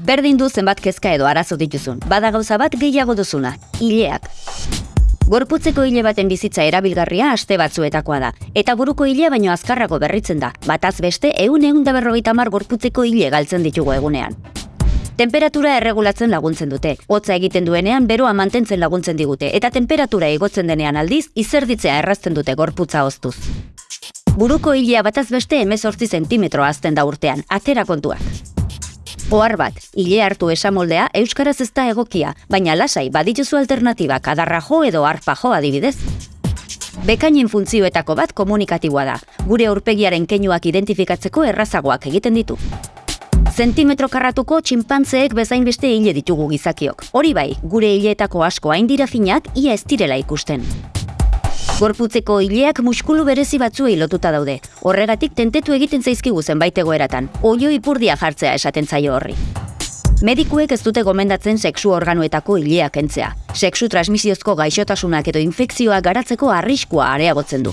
Berdin du zenbat kezka edo arazo dituzun. Bada gauza bat gehiago duzuna, hileak. Gorputzeko hile baten bizitza erabilgarria aste batzuetakoa da, eta buruko hilea baino azkarrago berritzen da, bataz beste eun eun da berrogeita mar gorputzeko hile galtzen ditugu egunean. Temperatura erregulatzen laguntzen dute, hotza egiten duenean beroa mantentzen laguntzen digute, eta temperatura igotzen denean aldiz, izerditzea errazten dute gorputza oztuz. Buruko hilea bataz beste emezortzi zentimetro azten da urtean, atera kontuak. Ohar bat, hile hartu esamoldea euskaraz ez da egokia, baina lasai badituzu alternatibak adarra jo edo arpa jo adibidez. Bekainen funtzioetako bat komunikatiboa da, gure aurpegiaren keinuak identifikatzeko errazagoak egiten ditu. Zentimetro karratuko txinpantzeek bezain beste hile ditugu gizakiok. Hori bai, gure hileetako asko hain dira finak ia ez direla ikusten. Gorputzeko hileak muskulu berezi batzuei lotuta daude. Horregatik tentetu egiten zaizkigu zenbait egoeratan. Oio ipurdia jartzea esaten zaio horri. Medikuek ez dute gomendatzen sexu organoetako hileak entzea. Sexu transmisiozko gaixotasunak edo infekzioak garatzeko arriskua areagotzen du.